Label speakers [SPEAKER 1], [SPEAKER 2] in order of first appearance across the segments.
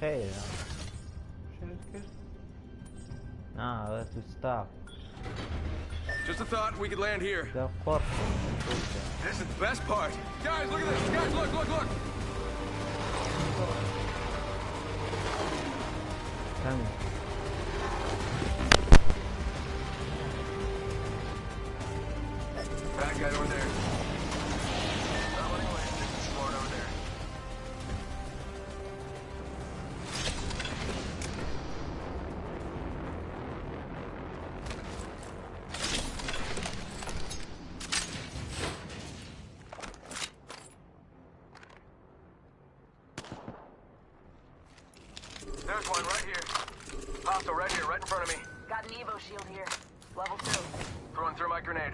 [SPEAKER 1] cheio. Ah, let to stop.
[SPEAKER 2] Just a thought, we could land here.
[SPEAKER 1] The force.
[SPEAKER 2] This is the best part. Guys, look at this. Guys, look, look, look.
[SPEAKER 1] Coming.
[SPEAKER 2] Front of me.
[SPEAKER 3] Got an Evo shield here. Level two.
[SPEAKER 2] Throwing through my grenade.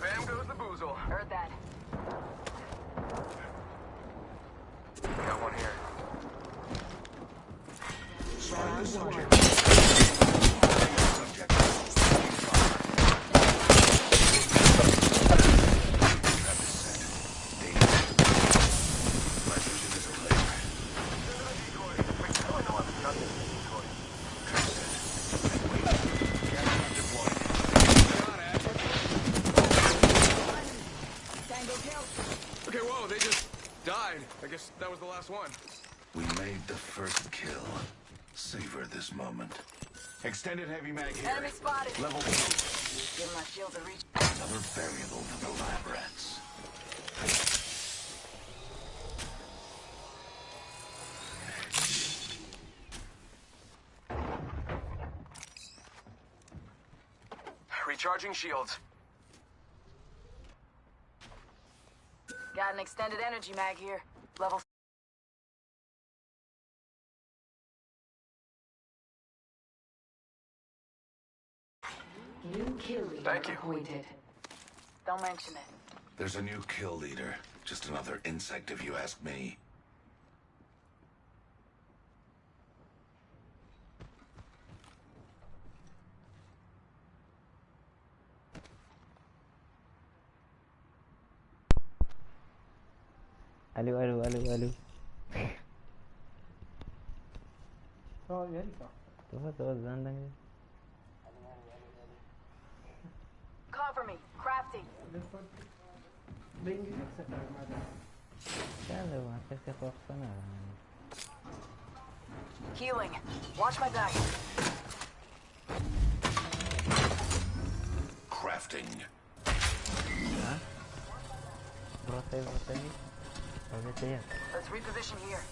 [SPEAKER 2] Bam goes the boozle.
[SPEAKER 3] Heard that.
[SPEAKER 2] Got one here. Okay, whoa, they just died. I guess that was the last one.
[SPEAKER 4] We made the first kill. Savor this moment. Extended heavy mag here.
[SPEAKER 3] Enemy spotted.
[SPEAKER 4] Level two.
[SPEAKER 3] Give my shield a reach.
[SPEAKER 4] Another variable for the lab rats.
[SPEAKER 2] Recharging shields.
[SPEAKER 3] Got an extended energy mag here. Level
[SPEAKER 5] New kill leader
[SPEAKER 2] Thank you.
[SPEAKER 5] appointed.
[SPEAKER 3] Don't mention it.
[SPEAKER 4] There's a new kill leader. Just another insect if you ask me.
[SPEAKER 1] Aló, aló, aló, aló.
[SPEAKER 6] Todavía está.
[SPEAKER 1] Todos, todos andan.
[SPEAKER 3] Cover me. Crafty.
[SPEAKER 6] Después. Venga y se armada.
[SPEAKER 1] Dale, bueno, que se forza nada. man.
[SPEAKER 3] Healing. Watch my back.
[SPEAKER 4] Crafting.
[SPEAKER 1] Brota aí, brota aí. Vai ver se é.
[SPEAKER 3] Let's reposition here.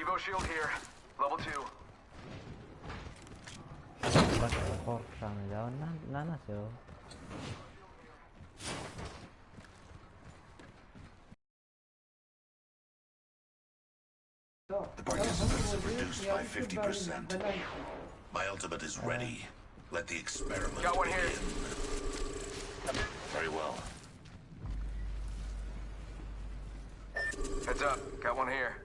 [SPEAKER 2] Evo shield here. Level two.
[SPEAKER 1] Bak korkacağım ya. Ne, ne nasıl?
[SPEAKER 4] The participants have reduced by 50%. My ultimate is ready. Let the experiment
[SPEAKER 2] Got one here.
[SPEAKER 4] begin. Very well.
[SPEAKER 2] Heads up. Got one here.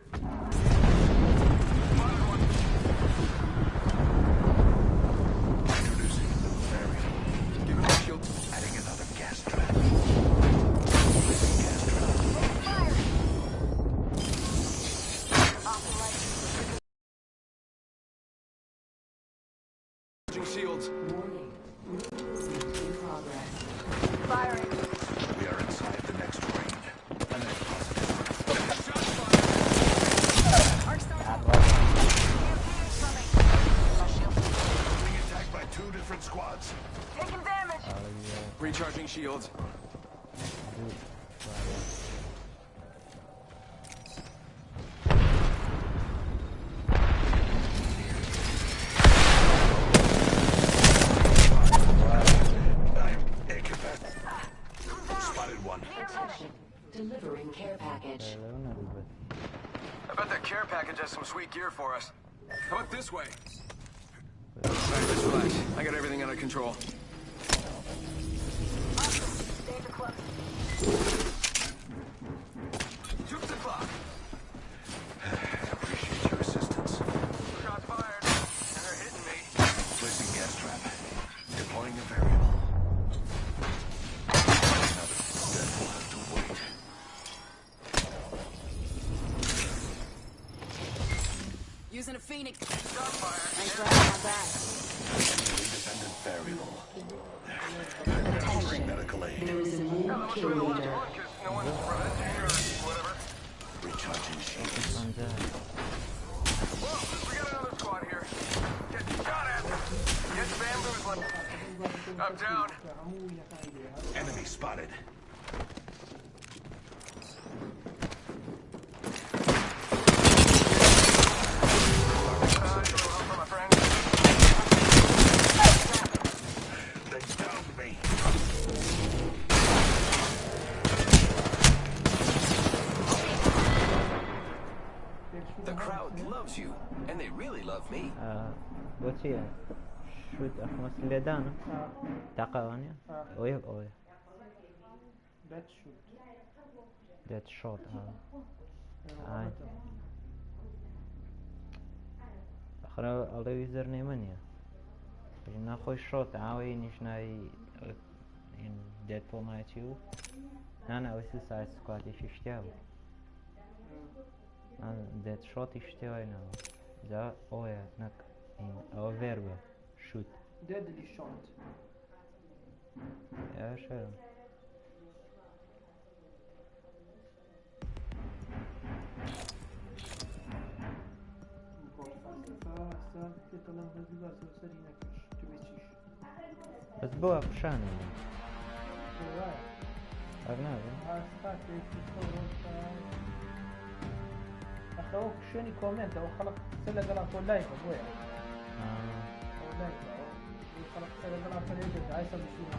[SPEAKER 2] Has some sweet gear for us. How about this way? Alright, just relax. I got everything under control.
[SPEAKER 1] چییە؟ شوت
[SPEAKER 6] ئەحمەس لێدانە
[SPEAKER 1] تاقاوانە ئەوەیە ئەوەیە دێت شۆت ئەخرا ئەڵەوی زەر نێمە نیە ناخۆی شۆت ئاوەی نیشنایی دێت پۆماچی و نانە ئەوەی سێ سای سکاتێکی شتیا بوو. دێت شۆتی شتێوای ناوە. جا ئەوە نەک in our verb shoot
[SPEAKER 6] deadly shot
[SPEAKER 1] يا شرم Bez
[SPEAKER 6] była
[SPEAKER 1] pszana.
[SPEAKER 6] Arnawy. أخوك شنو كومنت أو خلق سلة قلق ولا يقول Alright, so,
[SPEAKER 1] next, right? Yung karakter na karakter nito, guys,
[SPEAKER 6] sa machine na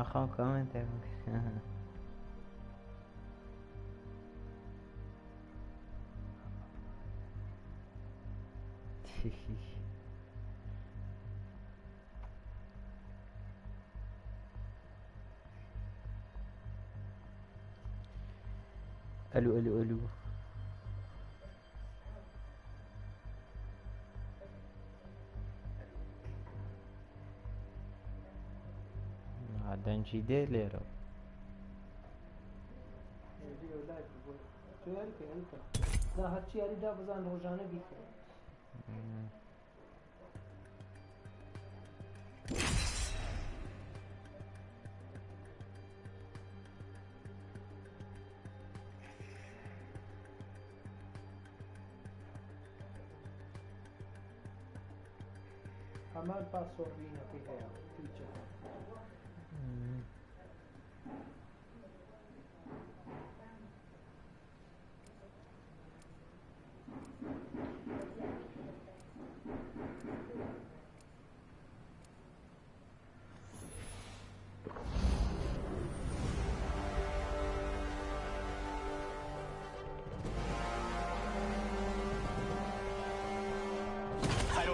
[SPEAKER 6] اخو كومنت ألو ألو ألو. Then she did little. Mm. हमारे पास सोलवीन अभी है
[SPEAKER 2] teacher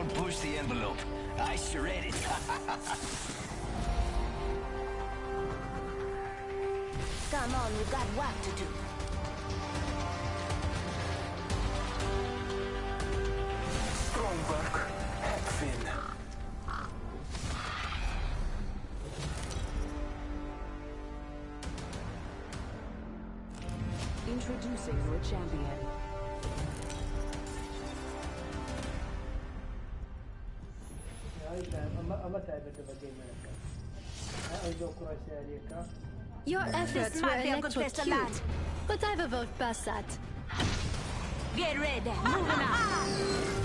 [SPEAKER 2] Don't push the envelope. I sure it.
[SPEAKER 7] Come on, we've got work to do.
[SPEAKER 8] Strong work, Heckfin.
[SPEAKER 9] Introducing your champion.
[SPEAKER 6] فاهم اما اما تعبت بجي ملكا هاي جو كرة ساليكا
[SPEAKER 10] Your efforts were
[SPEAKER 7] might be a good place to land.
[SPEAKER 10] electrocuted, but I've a vote past that.
[SPEAKER 7] Get ready. Moving out.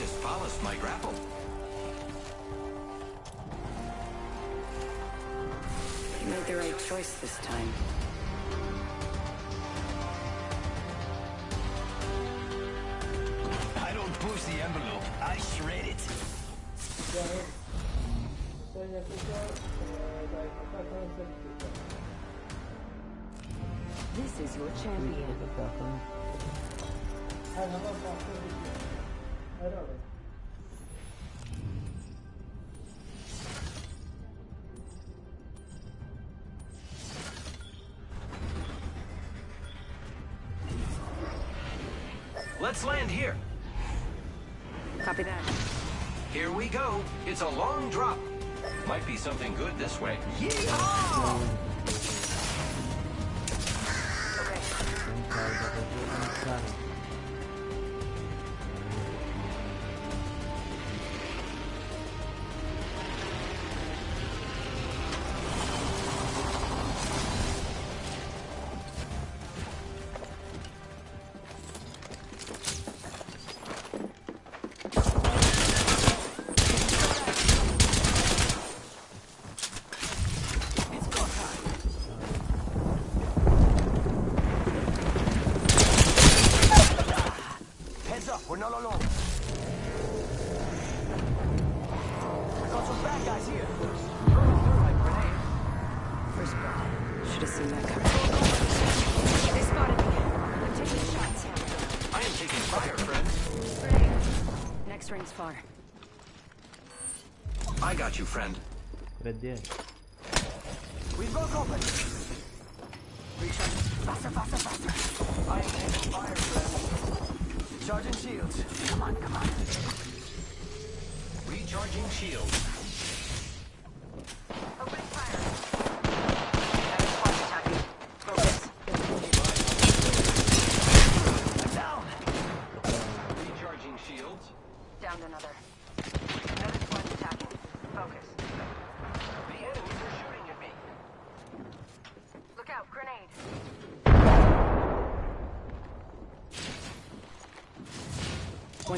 [SPEAKER 11] just polished my grapple.
[SPEAKER 9] You made the right choice this time.
[SPEAKER 11] I don't push the envelope, I shred it.
[SPEAKER 9] This is your champion.
[SPEAKER 11] Let's land here.
[SPEAKER 9] Copy that.
[SPEAKER 11] Here we go. It's a long drop. Might be something good this way. Yeehaw! You,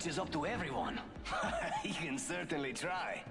[SPEAKER 12] death catches up to everyone. he can certainly try.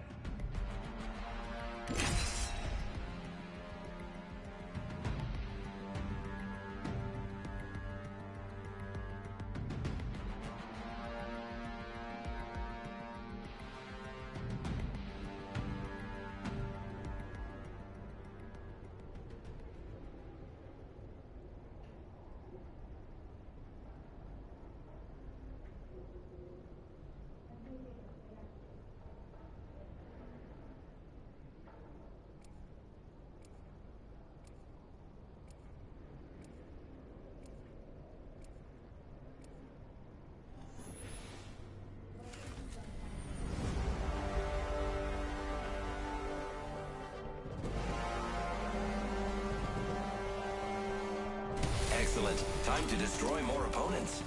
[SPEAKER 12] To destroy more opponents.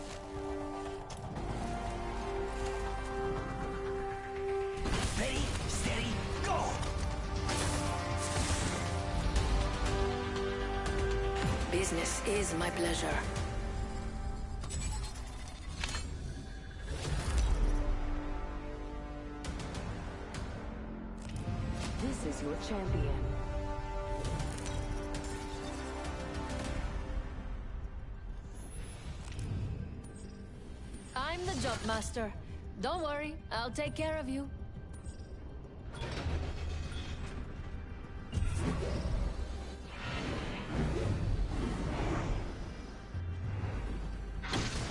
[SPEAKER 12] Ready, steady, go!
[SPEAKER 13] Business is my pleasure.
[SPEAKER 9] This is your champion.
[SPEAKER 10] Master. Don't worry, I'll take care of you.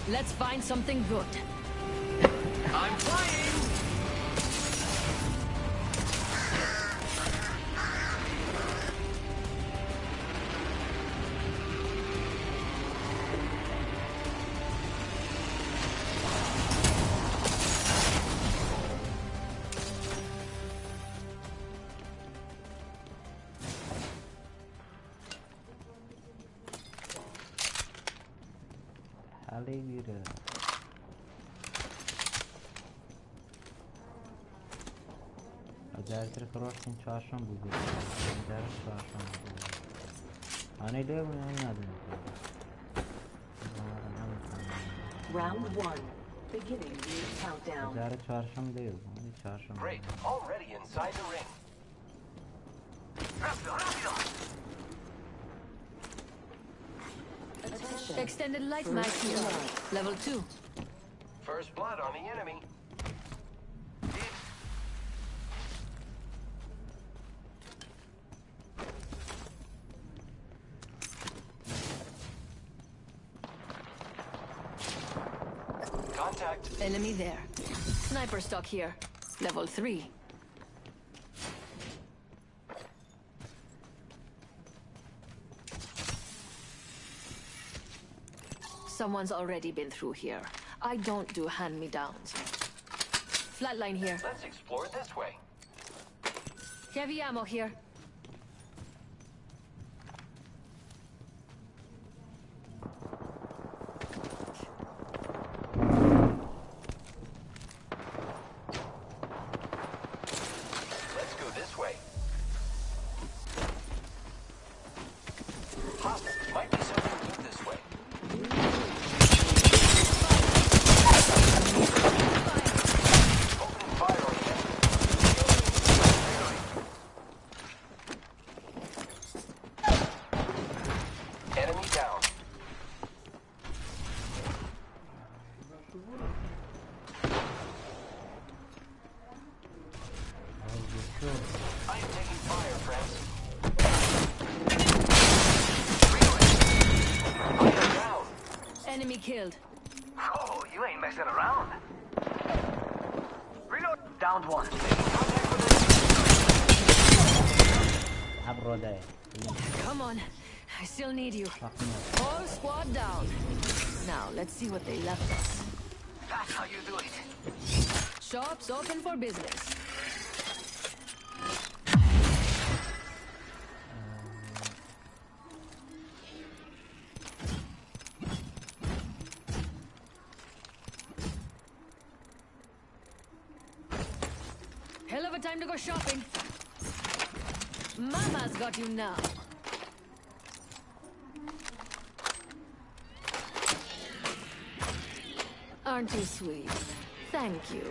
[SPEAKER 10] Let's find something good.
[SPEAKER 12] I'm flying!
[SPEAKER 9] The countdown.
[SPEAKER 1] Dersi çarşamba değil. Hani çarşamba.
[SPEAKER 12] Great. Already inside the ring. Rápido, rápido!
[SPEAKER 9] Attention.
[SPEAKER 10] Extended light mag here. Level 2.
[SPEAKER 12] First blood on the enemy. Contact.
[SPEAKER 10] Enemy there. Sniper stock here. Level 3. Someone's already been through here. I don't do hand-me-downs. Flatline here.
[SPEAKER 12] Let's explore this way.
[SPEAKER 10] Heavy ammo here. All squad down. Now, let's see what they left us.
[SPEAKER 11] That's how you do it.
[SPEAKER 10] Shops open for business. Hell of a time to go shopping. Mama's got you now. Aren't you sweet? Thank you.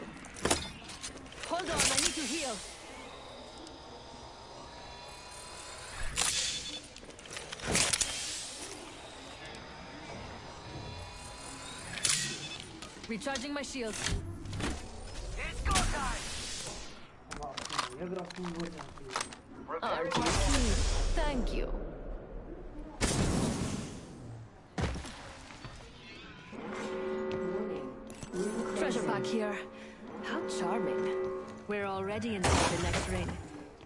[SPEAKER 10] Hold on, I need to heal. Recharging my shield.
[SPEAKER 11] It's go time!
[SPEAKER 10] Aren't you sweet? Thank you. back here. How charming. We're already inside the next ring.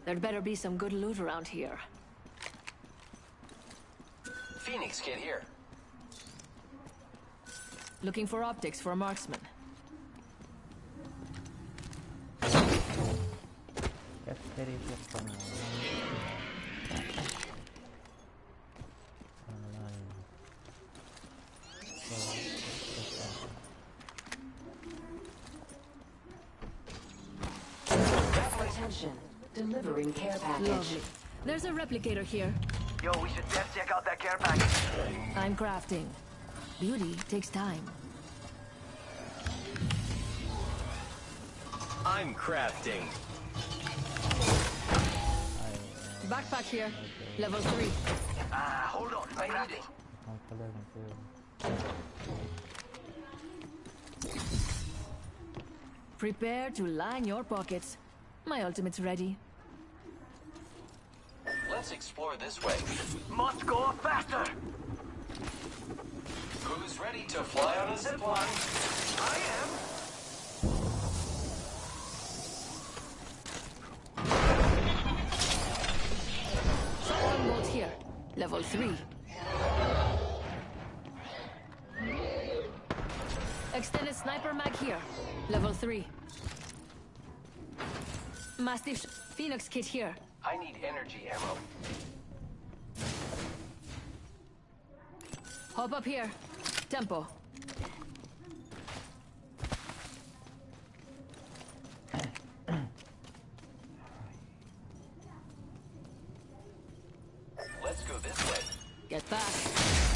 [SPEAKER 10] There'd better be some good loot around here.
[SPEAKER 12] Phoenix kit here.
[SPEAKER 10] Looking for optics for a marksman. Replicator here.
[SPEAKER 11] Yo, we should def check out that care package.
[SPEAKER 10] I'm crafting. Beauty takes time.
[SPEAKER 12] I'm crafting.
[SPEAKER 10] Backpack here. Level 3.
[SPEAKER 11] Ah, hold on. I need it.
[SPEAKER 1] Não falei, não sei.
[SPEAKER 10] Prepare to line your pockets. My ultimate's ready.
[SPEAKER 12] Let's explore this way.
[SPEAKER 11] Must go faster.
[SPEAKER 12] Who's ready to fly on a zip line?
[SPEAKER 11] I am.
[SPEAKER 10] Level 3. Extended sniper mag here. Level 3. Mastiff Phoenix kit here.
[SPEAKER 12] I need energy ammo.
[SPEAKER 10] Hop up here. Tempo.
[SPEAKER 12] Let's go this way.
[SPEAKER 10] Get back.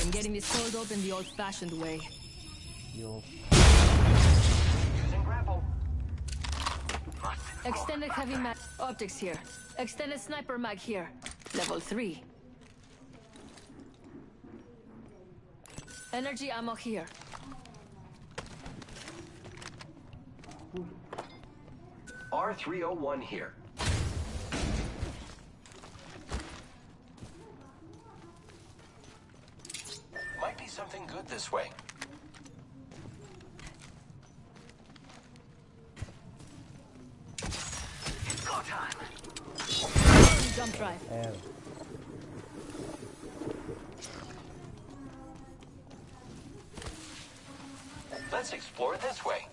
[SPEAKER 10] I'm getting this cold open the old-fashioned way.
[SPEAKER 1] Yo,
[SPEAKER 12] Using
[SPEAKER 10] Extended heavy mag optics here. Extended sniper mag here. Level 3. Energy ammo here.
[SPEAKER 12] R301 here. Might be something good this way. Let's explore this way.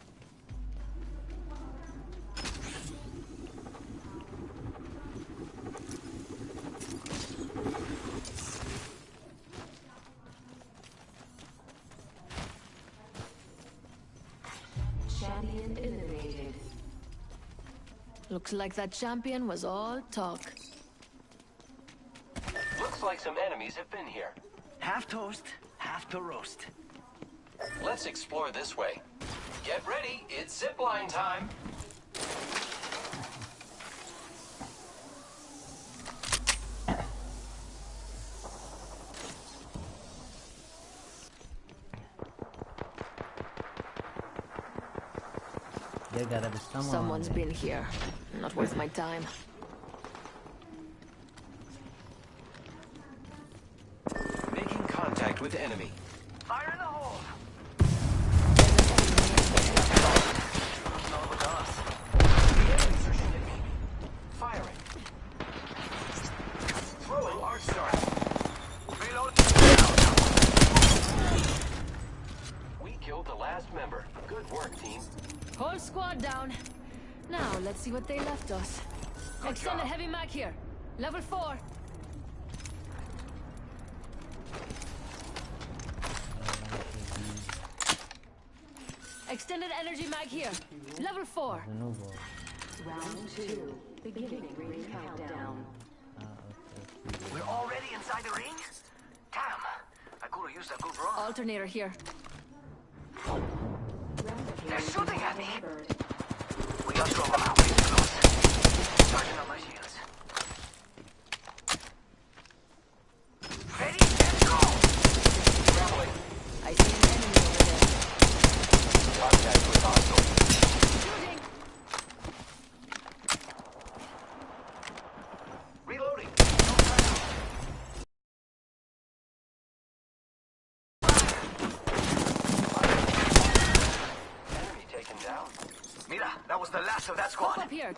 [SPEAKER 9] Champion eliminated.
[SPEAKER 10] Looks like that champion was all talk.
[SPEAKER 12] Looks like some enemies have been here.
[SPEAKER 11] Half toast, half to roast.
[SPEAKER 12] Let's explore this way. Get ready, it's zipline time.
[SPEAKER 1] There gotta be someone.
[SPEAKER 10] Someone's
[SPEAKER 1] there.
[SPEAKER 10] been here. Not worth my time.
[SPEAKER 12] Making contact with enemy.
[SPEAKER 11] Fire in the hole. Hard start. Reload.
[SPEAKER 12] We killed the last member. Good work, team.
[SPEAKER 10] Whole squad down. Now, let's see what they left us. Extended heavy mag here. Level 4. Extended energy mag here. Level 4.
[SPEAKER 1] The.
[SPEAKER 9] Round two. Beginning ring countdown.
[SPEAKER 1] Okay, okay.
[SPEAKER 11] We're already inside the ring? Damn. I could have used a good run.
[SPEAKER 10] Alternator here.
[SPEAKER 11] They're shooting at me. We got to them out. Close. Charging on my shields. Ready? Let's go!
[SPEAKER 12] Traveling.
[SPEAKER 10] I see an enemy over there.
[SPEAKER 12] Contact with hostile.
[SPEAKER 10] Shooting!
[SPEAKER 11] Reloading.
[SPEAKER 12] Enemy taken down.
[SPEAKER 11] Mira, that was the last of that squad.
[SPEAKER 10] Up here.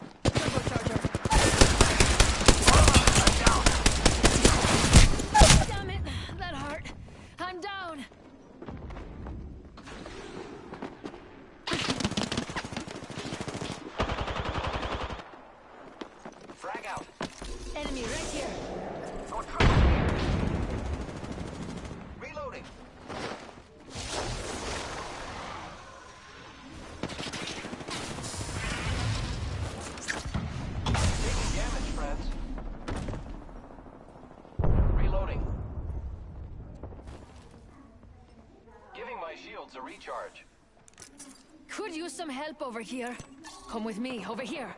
[SPEAKER 10] Help over here. Come with me, over here.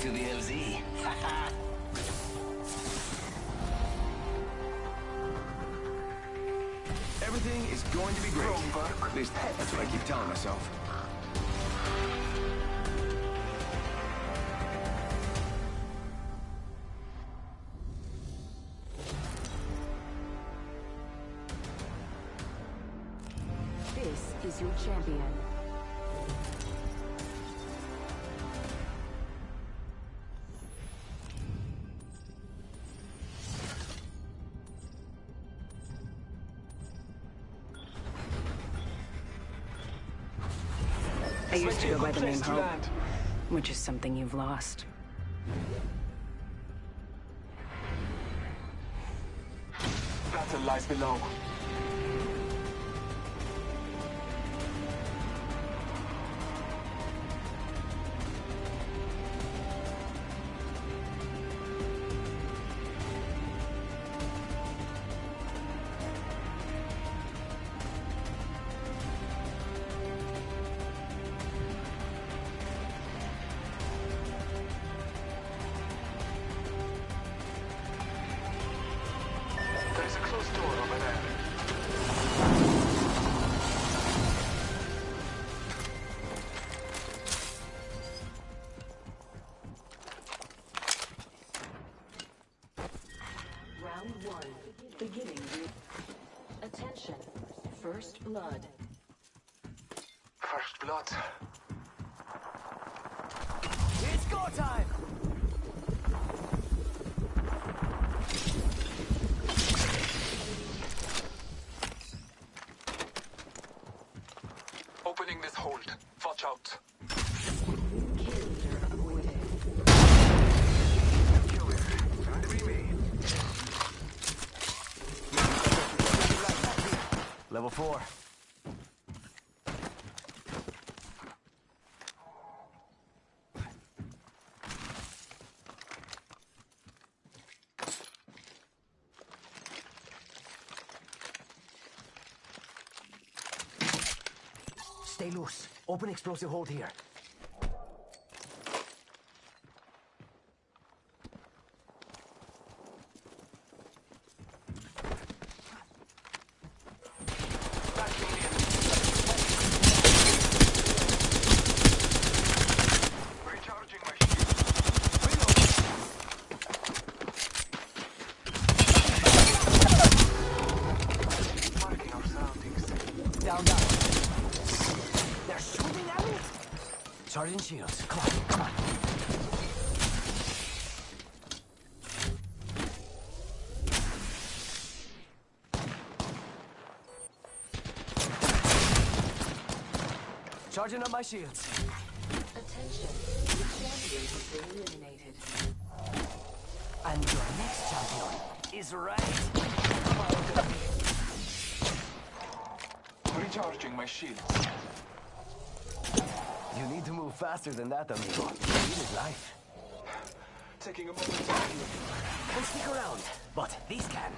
[SPEAKER 11] To the LZ.
[SPEAKER 2] Everything is going to be great. At least that's what I keep telling myself.
[SPEAKER 7] Used to go by the name Hope, which is something you've lost.
[SPEAKER 11] Battle lies below. Entering this hold. Watch out. Level 4. Open explosive hold here.
[SPEAKER 7] Recharging my shield. Marking our surroundings.
[SPEAKER 11] Down, down. They're shooting at me? Sergeant Shields, come on, come on. Charging up my shields.
[SPEAKER 9] Attention. The champion has been eliminated.
[SPEAKER 11] And your next champion is right.
[SPEAKER 7] Recharging my shields.
[SPEAKER 11] You need to move faster than that, amigo. Speed is life.
[SPEAKER 7] Taking a moment to heal.
[SPEAKER 11] Can stick around, but these can.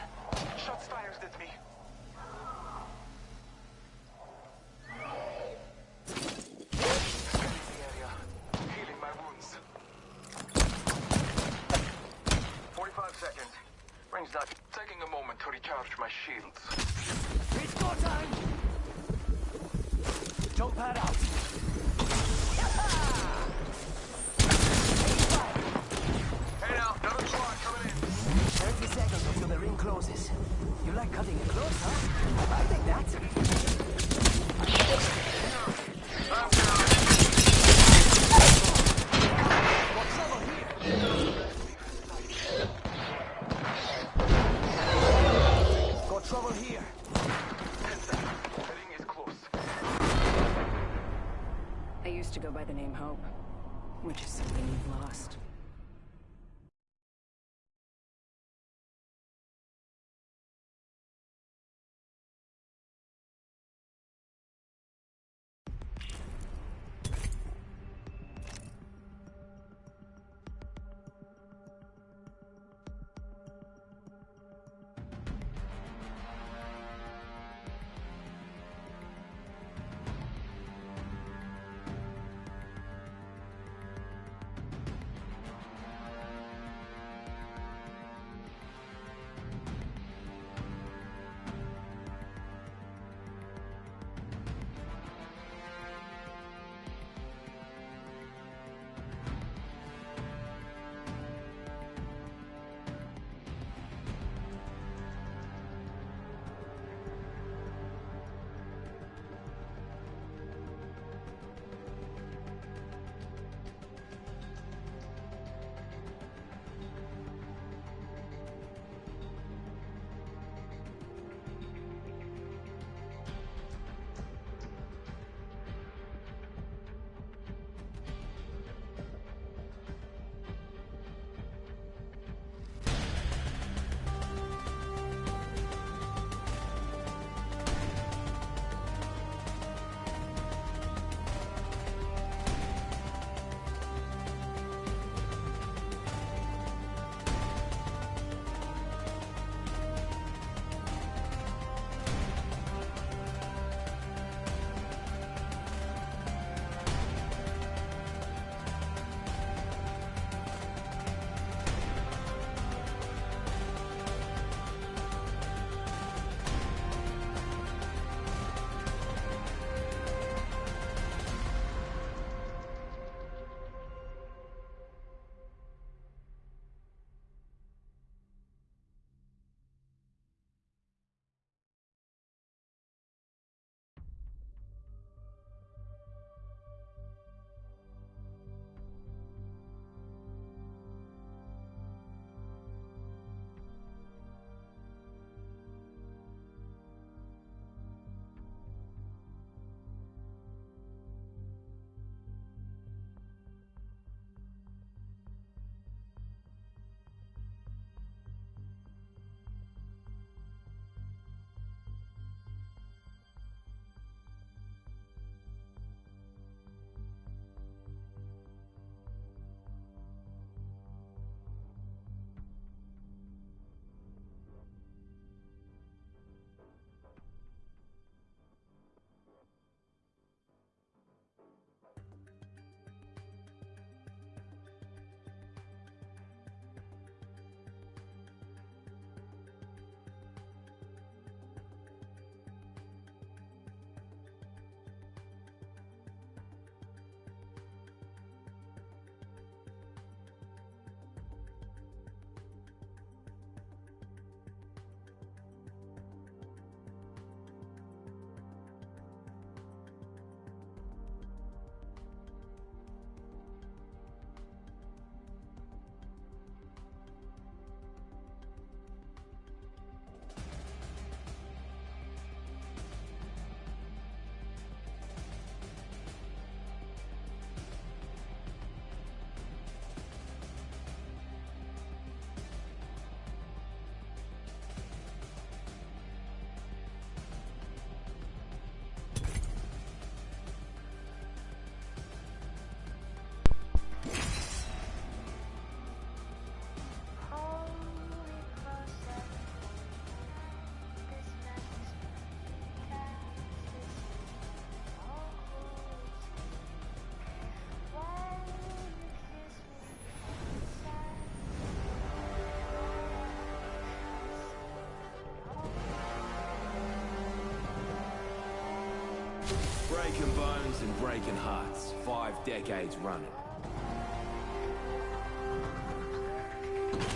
[SPEAKER 2] Breaking bones and breaking hearts. Five decades running.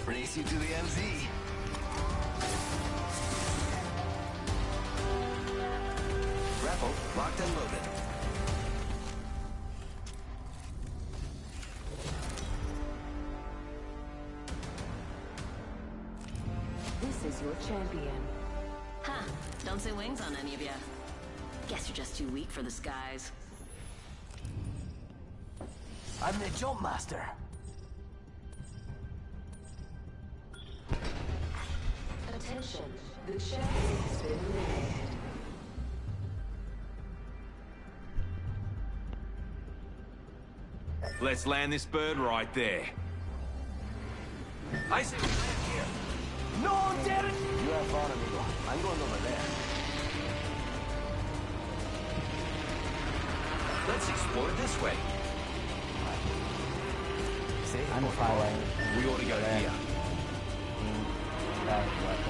[SPEAKER 11] Race you to the MZ. Grapple locked and loaded.
[SPEAKER 5] This is your champion.
[SPEAKER 14] Ha! Don't say wings on any of you. Guess you're just too weak for the skies.
[SPEAKER 11] I'm the jump master.
[SPEAKER 9] Attention, the champion has been eliminated.
[SPEAKER 2] Let's land this bird right there.
[SPEAKER 11] I say we land here. No, Derek! You have fun, amigo. I'm going over there.
[SPEAKER 15] Let's explore this way.
[SPEAKER 11] See?
[SPEAKER 1] I'm following.
[SPEAKER 2] We ought to go
[SPEAKER 1] There.
[SPEAKER 2] here. Mm.
[SPEAKER 1] That weapon.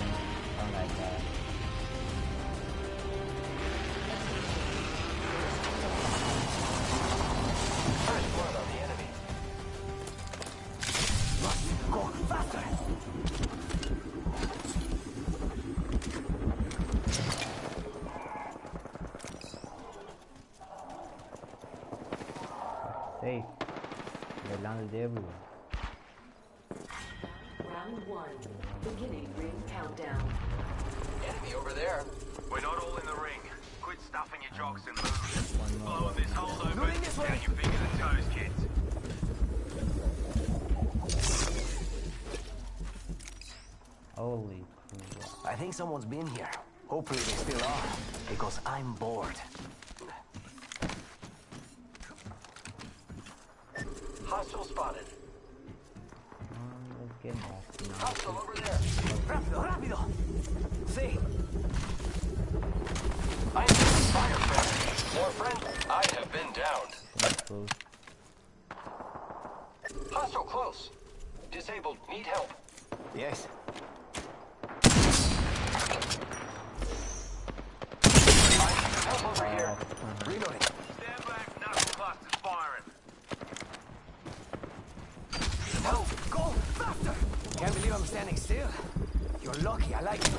[SPEAKER 11] I think someone's been here. Hopefully they still are, because I'm bored.
[SPEAKER 15] Hostile spotted.
[SPEAKER 1] Get back.
[SPEAKER 15] Hostile over there.
[SPEAKER 11] Rápido, rápido! See?
[SPEAKER 15] I am fire fan. More friend. I have been downed. Hostile close. Disabled. Need help.
[SPEAKER 11] Yes.
[SPEAKER 15] Help over here.
[SPEAKER 11] Reloading.
[SPEAKER 12] Stand back, knuckle clusters firing.
[SPEAKER 11] Help! Go! Faster! Can't believe I'm standing still. You're lucky, I like
[SPEAKER 1] you.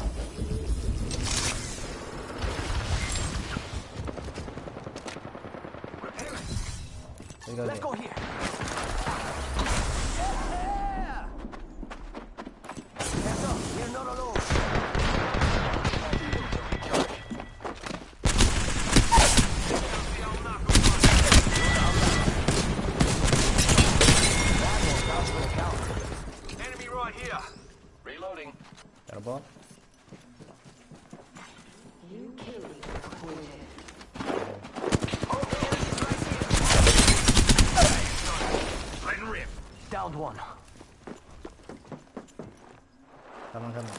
[SPEAKER 11] Let's go here. Yeah! Hands up, we're not alone.
[SPEAKER 12] The old knuckle cluster. Enemy right here.
[SPEAKER 15] Reloading.
[SPEAKER 1] Got a ball?
[SPEAKER 9] New kill leader appointed.
[SPEAKER 12] Letting rip.
[SPEAKER 11] Downed one.
[SPEAKER 1] Come on, come on.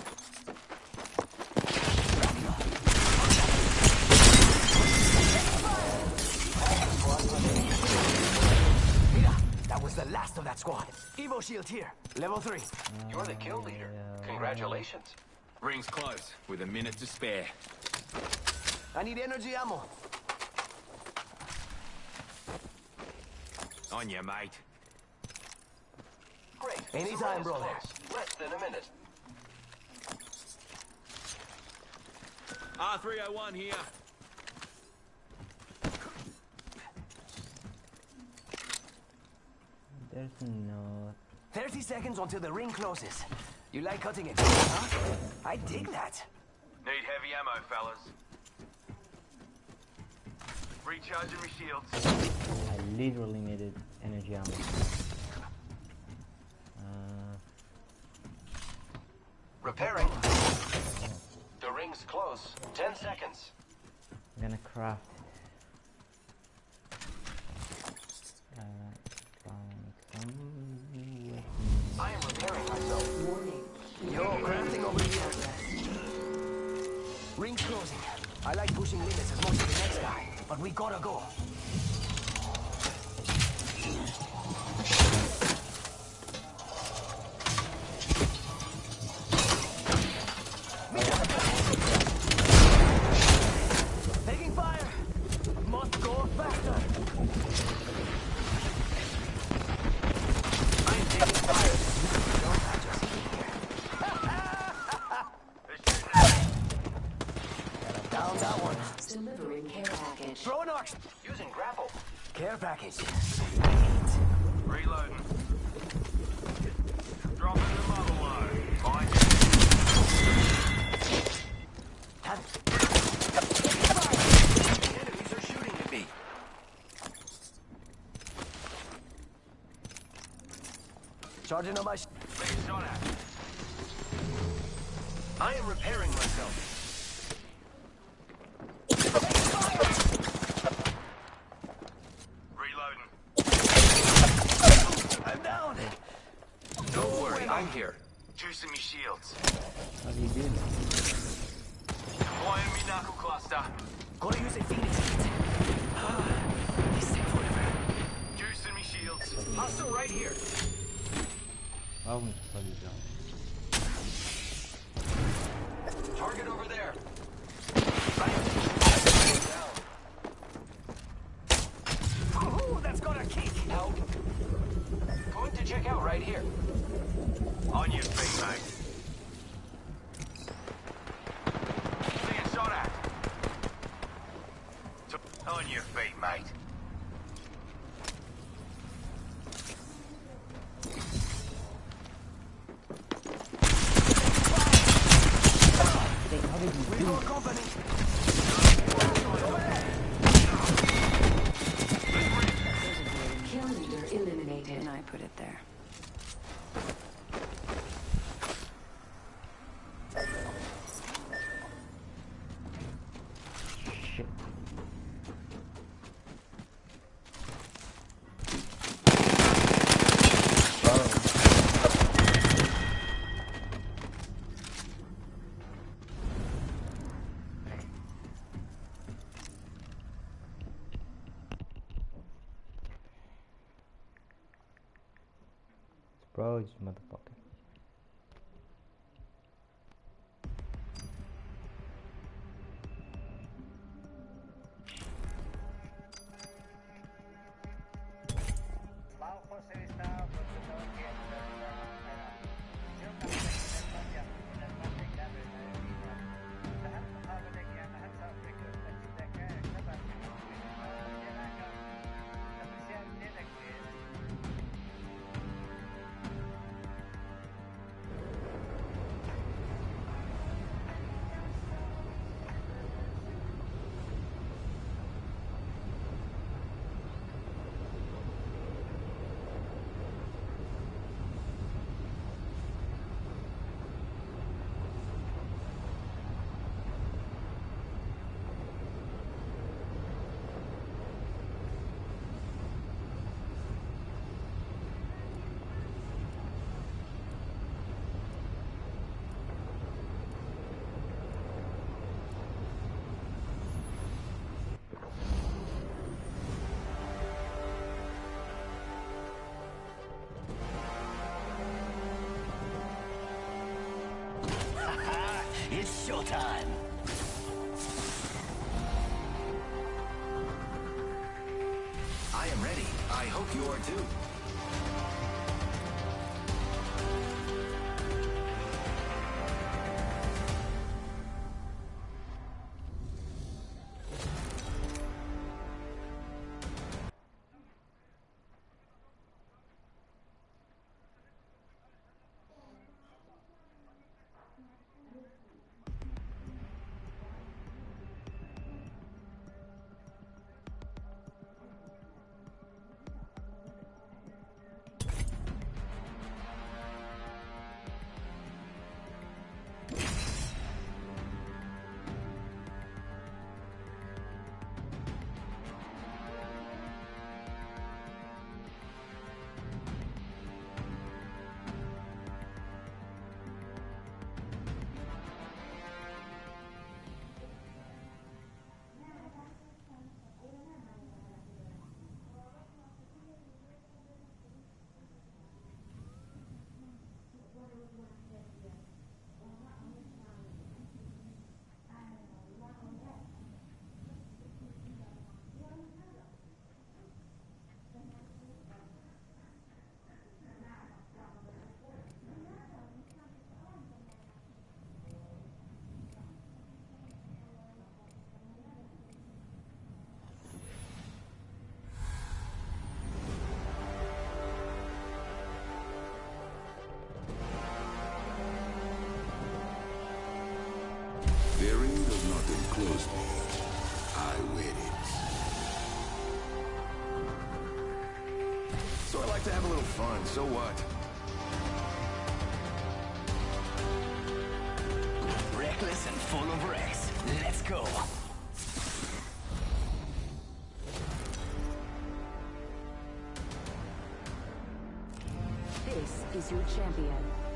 [SPEAKER 11] Mira, that was the last of that squad. Evo shield here. Level 3.
[SPEAKER 15] You're the kill leader. Congratulations.
[SPEAKER 2] Ring's close, with a minute to spare.
[SPEAKER 11] I need energy ammo.
[SPEAKER 2] On you, mate.
[SPEAKER 15] Great.
[SPEAKER 11] Anytime,
[SPEAKER 15] Surround's
[SPEAKER 11] brother.
[SPEAKER 15] Less than a minute.
[SPEAKER 2] R301 here.
[SPEAKER 1] There's no...
[SPEAKER 11] 30 seconds until the ring closes. You like cutting it, huh? I dig that.
[SPEAKER 12] Need heavy ammo, fellas. Recharging my shields.
[SPEAKER 1] I literally needed energy ammo. Uh,
[SPEAKER 15] Repairing. The ring's close. Ten seconds.
[SPEAKER 1] I'm gonna craft
[SPEAKER 15] I
[SPEAKER 11] like pushing limits as much as the next guy, but we gotta go. Charging on my...
[SPEAKER 12] Being shot at.
[SPEAKER 11] I am repairing myself.
[SPEAKER 12] Your
[SPEAKER 9] time. I
[SPEAKER 4] am ready. I hope you are too.
[SPEAKER 2] Fun. So what?
[SPEAKER 11] Reckless and full of wrecks. Let's go.
[SPEAKER 9] This is your champion.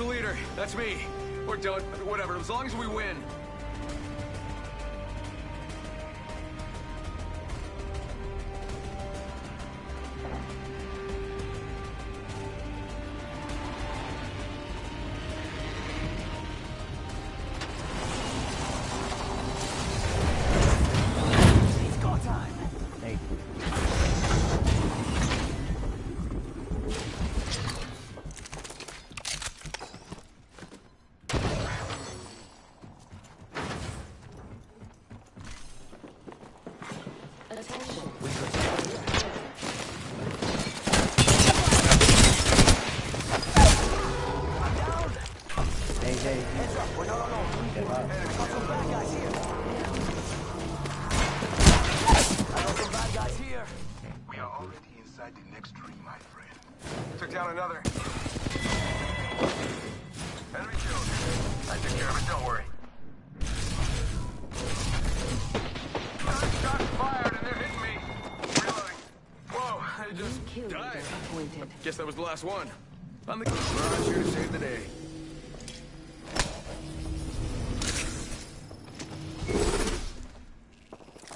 [SPEAKER 2] The leader. That's me. We're done. Whatever. As long as we win. Was the last one. I'm the garage here to save the day.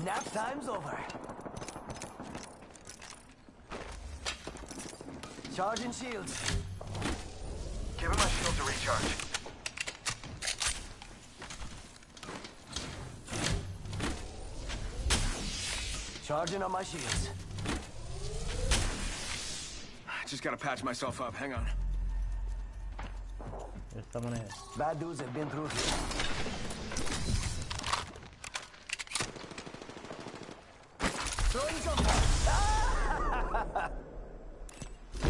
[SPEAKER 11] Nap time's over. Charging shields.
[SPEAKER 2] Give him my shield to recharge.
[SPEAKER 11] Charging on my shields.
[SPEAKER 2] Just gotta patch myself up. Hang on.
[SPEAKER 1] There's someone ahead.
[SPEAKER 11] Bad dudes have been through here. Throwing some. Ah!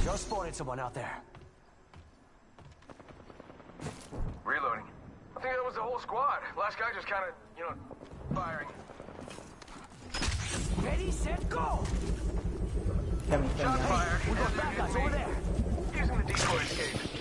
[SPEAKER 11] Just spotted someone out there.
[SPEAKER 2] Reloading. I think that was the whole squad. Last guy just kind of, you know, firing.
[SPEAKER 11] Ready, set, go!
[SPEAKER 1] Coming,
[SPEAKER 2] Shot fired.
[SPEAKER 11] We got guys over there.
[SPEAKER 2] Using the decoy escape.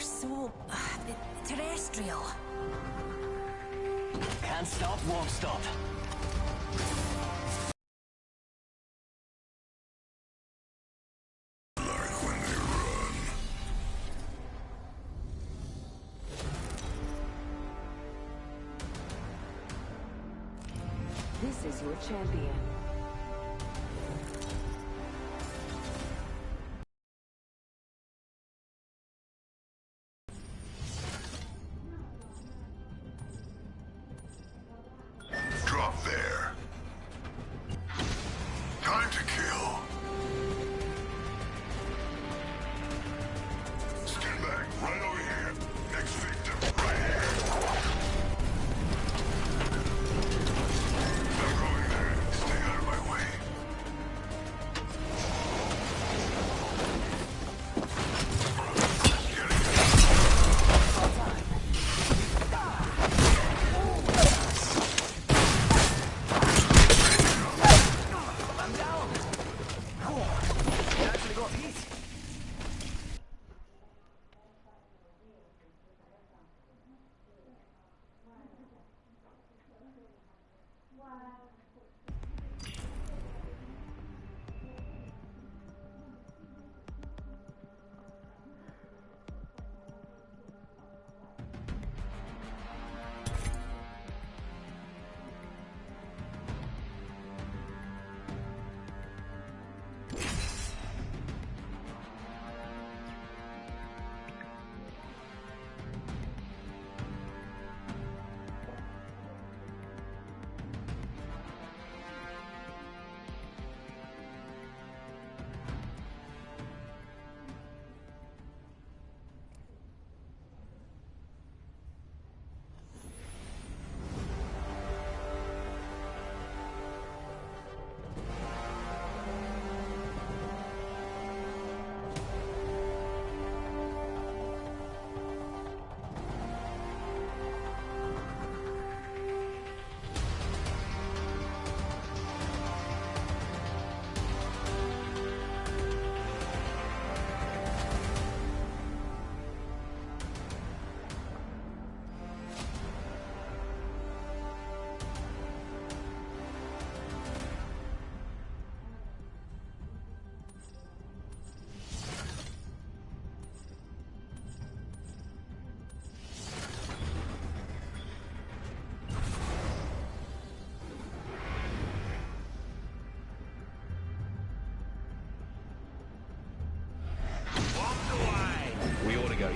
[SPEAKER 16] are so... Uh, terrestrial.
[SPEAKER 11] Can't stop, won't stop.
[SPEAKER 4] This is your champion.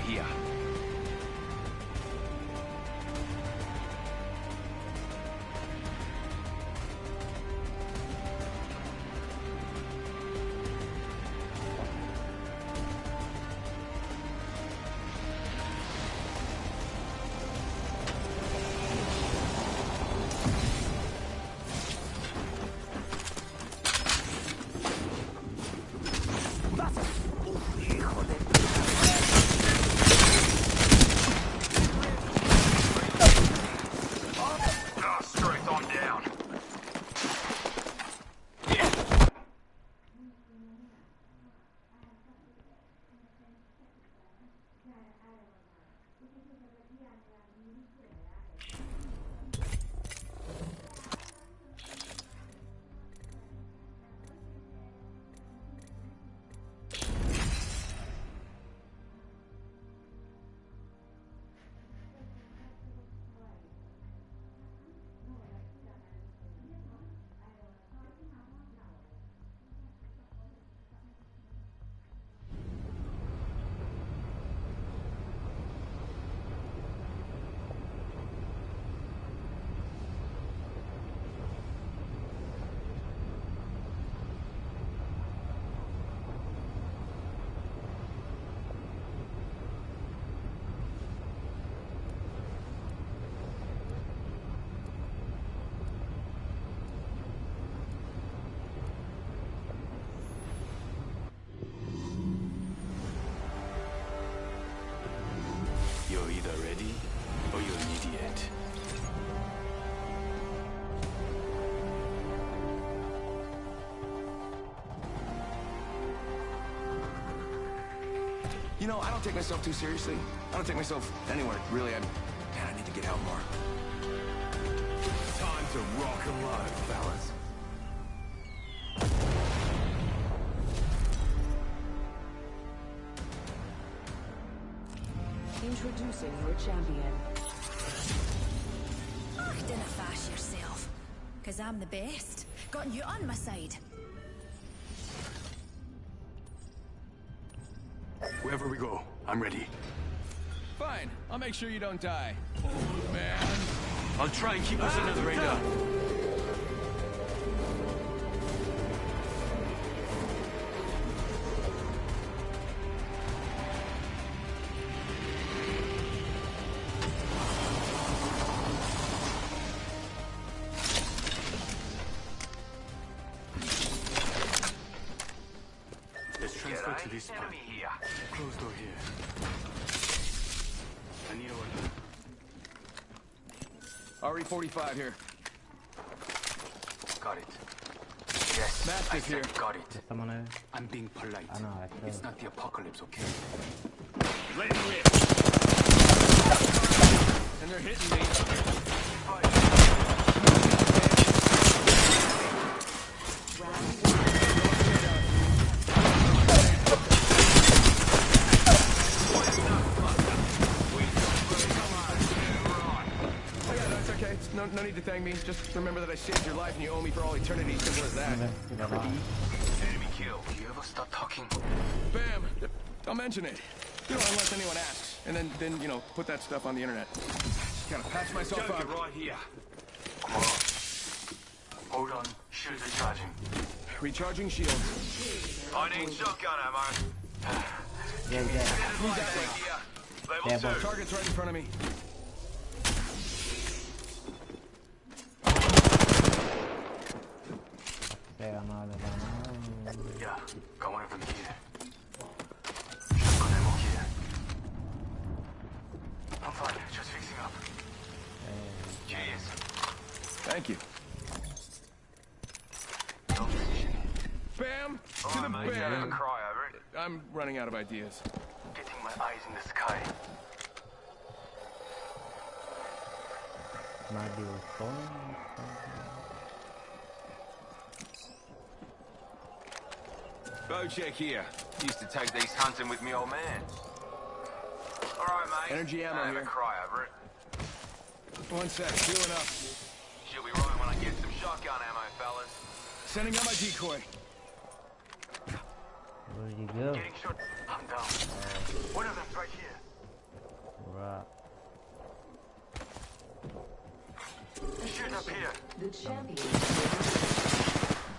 [SPEAKER 17] here.
[SPEAKER 11] You
[SPEAKER 2] know, I don't take myself too seriously. I don't take myself anywhere, really. I, man, I need to get out more.
[SPEAKER 12] Time to rock and roll, fellas.
[SPEAKER 5] Introducing your champion.
[SPEAKER 10] Oh, dinna fash yourself. Cause I'm the best. Got you on my side.
[SPEAKER 12] I'm ready.
[SPEAKER 2] Fine. I'll make sure you don't die. Oh, man.
[SPEAKER 12] I'll try and keep us under the radar. 45 here. Got it. Yes.
[SPEAKER 2] Mastiff here.
[SPEAKER 12] Got it. I'm being polite.
[SPEAKER 1] I know, I feel...
[SPEAKER 12] It's not the apocalypse, okay?
[SPEAKER 2] Let it rip. And they're hitting me. No, no need to thank me. Just remember that I saved your life and you owe me for all eternity. Simple as that.
[SPEAKER 12] Enemy kill. You ever stop talking?
[SPEAKER 2] Bam! Don't mention it. You know, unless anyone asks. And then, then you know, put that stuff on the internet. Just gotta patch myself
[SPEAKER 12] Joker
[SPEAKER 2] up.
[SPEAKER 12] right here. Come on. Hold on. Shields are charging.
[SPEAKER 2] Recharging shields.
[SPEAKER 12] I need shotgun ammo.
[SPEAKER 1] Yeah, yeah.
[SPEAKER 2] Who's that way?
[SPEAKER 12] Level
[SPEAKER 1] Yeah,
[SPEAKER 12] two.
[SPEAKER 2] Target's right in front of me.
[SPEAKER 1] Pega nada, não.
[SPEAKER 12] Yeah, got one of them here. Shotgun ammo here. I'm fine, just fixing up. Cheers.
[SPEAKER 2] Thank you.
[SPEAKER 12] No position.
[SPEAKER 2] Bam! To the
[SPEAKER 12] Alright,
[SPEAKER 2] bam!
[SPEAKER 12] ever cry over it.
[SPEAKER 2] I'm running out of ideas.
[SPEAKER 12] Getting my eyes in the sky.
[SPEAKER 1] Might be with phone.
[SPEAKER 12] Bocek here. Used to take these hunting with me old man. Alright, mate.
[SPEAKER 2] Energy ammo
[SPEAKER 12] Don't ever
[SPEAKER 2] here.
[SPEAKER 12] cry over it.
[SPEAKER 2] One sec, healing up.
[SPEAKER 12] She'll be right when I get some shotgun ammo, fellas.
[SPEAKER 2] Sending out my decoy.
[SPEAKER 1] Where did you go?
[SPEAKER 12] Getting shot. I'm down. One of them's right here.
[SPEAKER 1] Right.
[SPEAKER 12] Shoot up here.
[SPEAKER 5] The champion.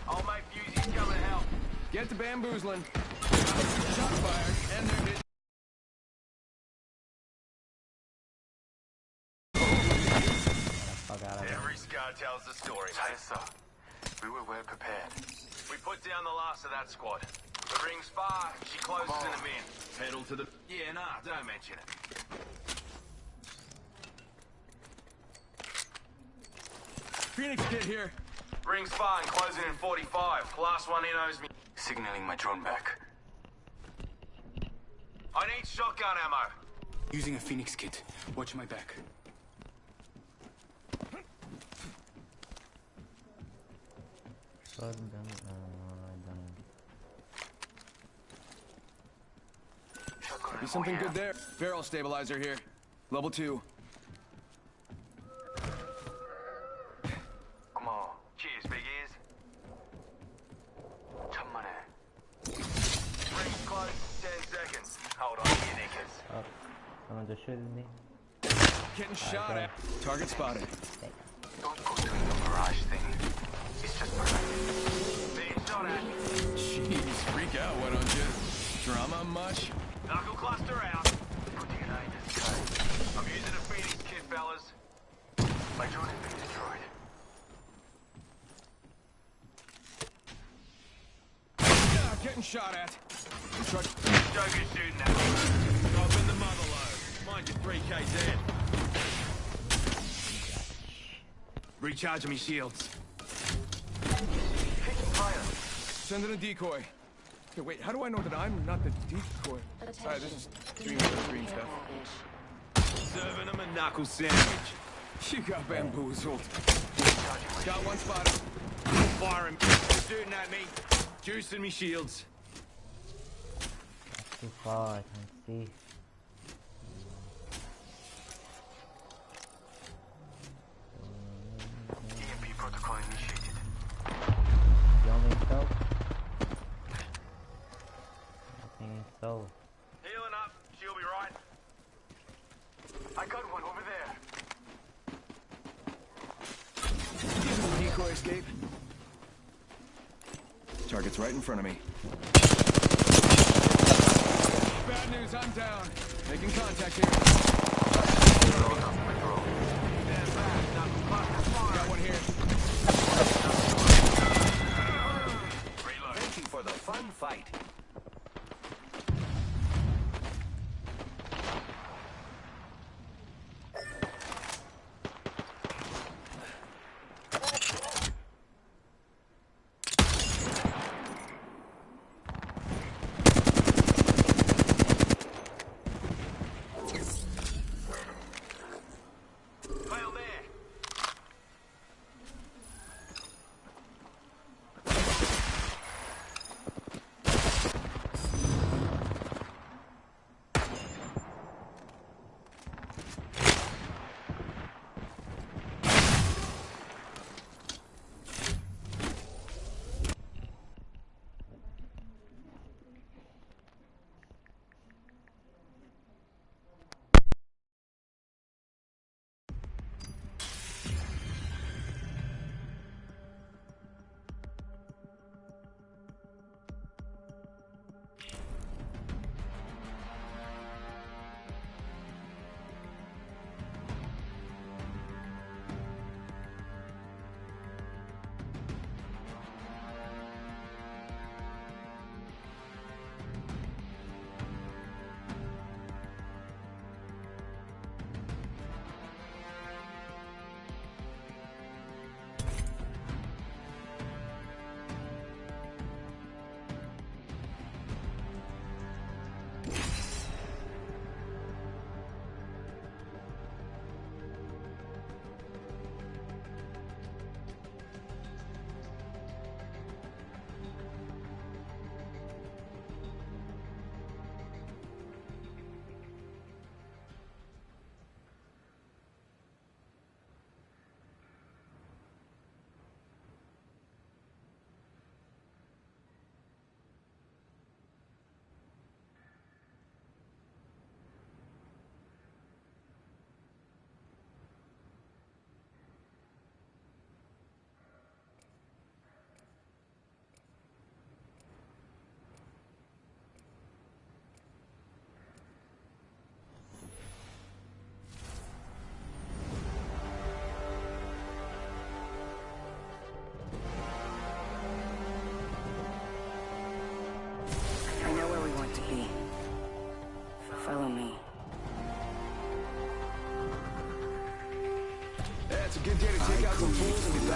[SPEAKER 12] Old mate Fusey's coming to help.
[SPEAKER 2] Get to bamboozling. Shot fired, and they're hit.
[SPEAKER 1] Fuck out of here.
[SPEAKER 12] Every scar tells the story, mate. so. We were well prepared. We put down the last of that squad. The ring's far, she closes in a min. Pedal to the... Yeah, nah, don't mention it.
[SPEAKER 2] Phoenix kit here.
[SPEAKER 12] Ring's far and closing in 45. Last one in owes me... Signaling my drone back. I need shotgun ammo.
[SPEAKER 18] Using a Phoenix kit. Watch my back.
[SPEAKER 1] Shotgun
[SPEAKER 2] ammo. Something good there. Barrel stabilizer here. Level
[SPEAKER 1] 2. Someone just shooting me.
[SPEAKER 2] Getting shot at. Target spotted.
[SPEAKER 12] Don't go doing the mirage thing. It's just mirage. Being shot at.
[SPEAKER 2] Jeez, freak out, why don't you? Drama much?
[SPEAKER 12] Knuckle cluster out. Putting an aim in the. I'm using a Phoenix kit, fellas. My drone has been destroyed.
[SPEAKER 2] Yeah, getting shot at. Truck.
[SPEAKER 12] Joker's shooting at me. Drop in the mother load. Mind your 3k dead.
[SPEAKER 2] Recharging me shields.
[SPEAKER 12] Taking fire.
[SPEAKER 2] Sending a decoy. Okay, wait, how do I know that I'm not the decoy? Alright, this is green green stuff. Serving him a knuckle sandwich. You got bamboozled. Got one spot. Firing. Shooting at me. Juicing me shields.
[SPEAKER 1] Too far, I can see.
[SPEAKER 2] EMP protocol initiated.
[SPEAKER 1] You want me to go? I.
[SPEAKER 2] Healing up. She'll be right. I got one over there. Decoy escape. Target's right in front of me. Bad news, I'm down. Making contact here.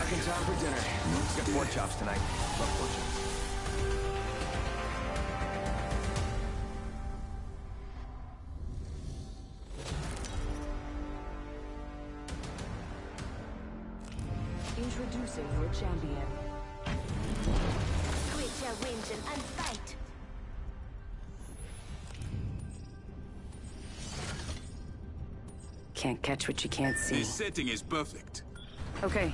[SPEAKER 4] Back in time for dinner. Got pork chops tonight. Love pork chops.
[SPEAKER 7] Introducing your champion.
[SPEAKER 14] Quit your whinging and fight.
[SPEAKER 7] Can't catch what you can't see.
[SPEAKER 18] This setting is perfect.
[SPEAKER 7] Okay.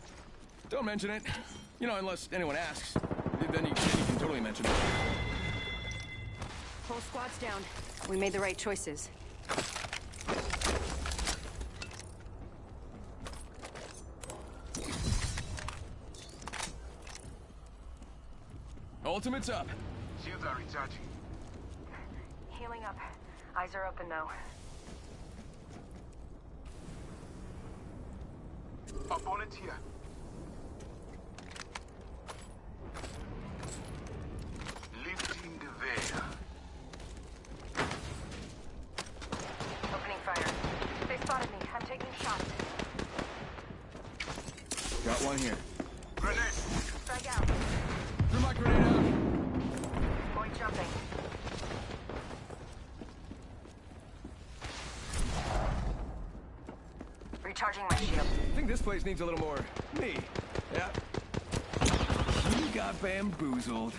[SPEAKER 2] Don't mention it. You know, unless anyone asks. Then you, then you can totally mention it.
[SPEAKER 19] Whole squad's down. We made the right choices.
[SPEAKER 2] Ultimate's up.
[SPEAKER 7] Shields are recharging.
[SPEAKER 3] Healing up. Eyes are open though.
[SPEAKER 7] Opponent here. Lifting the veil.
[SPEAKER 3] Opening fire. They spotted me. I'm taking shots.
[SPEAKER 2] Got one here.
[SPEAKER 7] Grenade.
[SPEAKER 3] Strike out.
[SPEAKER 2] Threw my grenade out.
[SPEAKER 3] Boy jumping. Recharging my shield.
[SPEAKER 2] I think this place needs a little more me. Yeah. You got bamboozled.